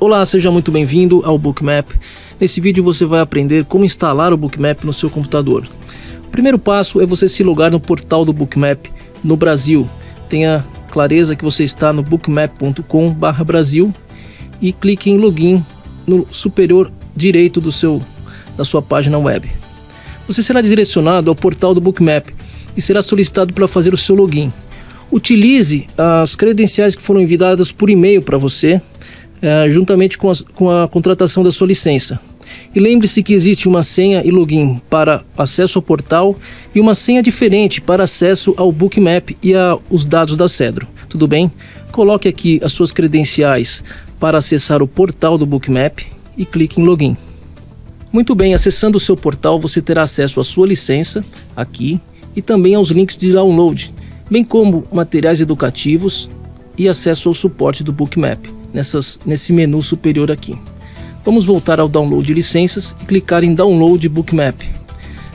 Olá, seja muito bem-vindo ao Bookmap. Nesse vídeo você vai aprender como instalar o Bookmap no seu computador. O primeiro passo é você se logar no portal do Bookmap no Brasil. Tenha clareza que você está no bookmap.com/brasil e clique em login no superior direito do seu da sua página web. Você será direcionado ao portal do Bookmap e será solicitado para fazer o seu login. Utilize as credenciais que foram enviadas por e-mail para você, é, juntamente com com a contratação da sua licença. E lembre-se que existe uma senha e login para acesso ao portal e uma senha diferente para acesso ao Bookmap e aos dados da Cedro. Tudo bem? Coloque aqui as suas credenciais para acessar o portal do Bookmap e clique em login. Muito bem, acessando o seu portal você terá acesso à sua licença aqui e também aos links de download, bem como materiais educativos e acesso ao suporte do Bookmap nessas, nesse menu superior aqui. Vamos voltar ao download de licenças e clicar em Download Bookmap.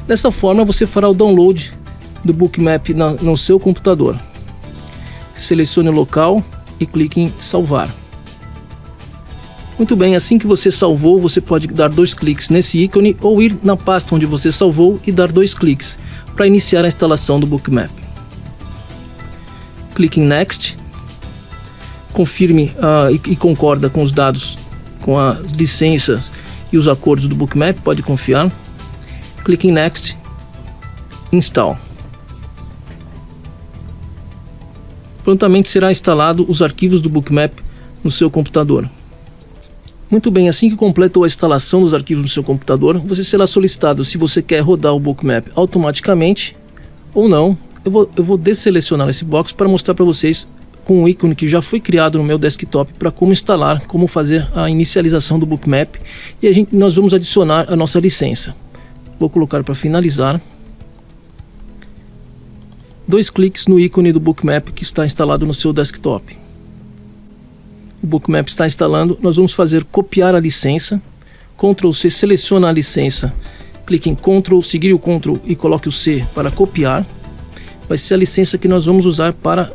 Dessa forma você fará o download do Bookmap na, no seu computador. Selecione o local e clique em Salvar. Muito bem, assim que você salvou, você pode dar dois cliques nesse ícone ou ir na pasta onde você salvou e dar dois cliques para iniciar a instalação do Bookmap. Clique em Next, confirme uh, e, e concorda com os dados, com as licenças e os acordos do Bookmap, pode confiar. Clique em Next, Install. Prontamente será instalado os arquivos do Bookmap no seu computador. Muito bem, assim que completou a instalação dos arquivos no seu computador, você será solicitado se você quer rodar o Bookmap automaticamente ou não. Eu vou, eu vou desselecionar esse box para mostrar para vocês com um ícone que já foi criado no meu desktop para como instalar, como fazer a inicialização do Bookmap. E a gente, nós vamos adicionar a nossa licença. Vou colocar para finalizar. Dois cliques no ícone do Bookmap que está instalado no seu desktop. O Bookmap está instalando, nós vamos fazer copiar a licença, Ctrl C, seleciona a licença, clique em Ctrl, seguir o Ctrl e coloque o C para copiar, vai ser a licença que nós vamos usar para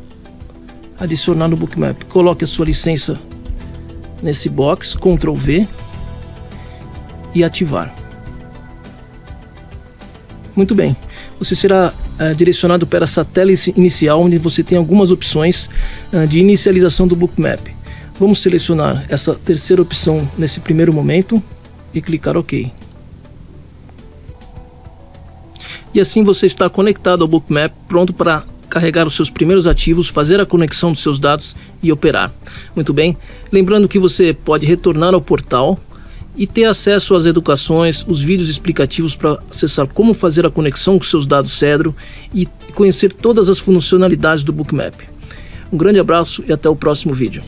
adicionar no Bookmap. Coloque a sua licença nesse box, Ctrl V e ativar. Muito bem, você será uh, direcionado para essa tela inicial onde você tem algumas opções uh, de inicialização do Bookmap. Vamos selecionar essa terceira opção nesse primeiro momento e clicar OK. E assim você está conectado ao Bookmap, pronto para carregar os seus primeiros ativos, fazer a conexão dos seus dados e operar. Muito bem, lembrando que você pode retornar ao portal e ter acesso às educações, os vídeos explicativos para acessar como fazer a conexão com seus dados Cedro e conhecer todas as funcionalidades do Bookmap. Um grande abraço e até o próximo vídeo.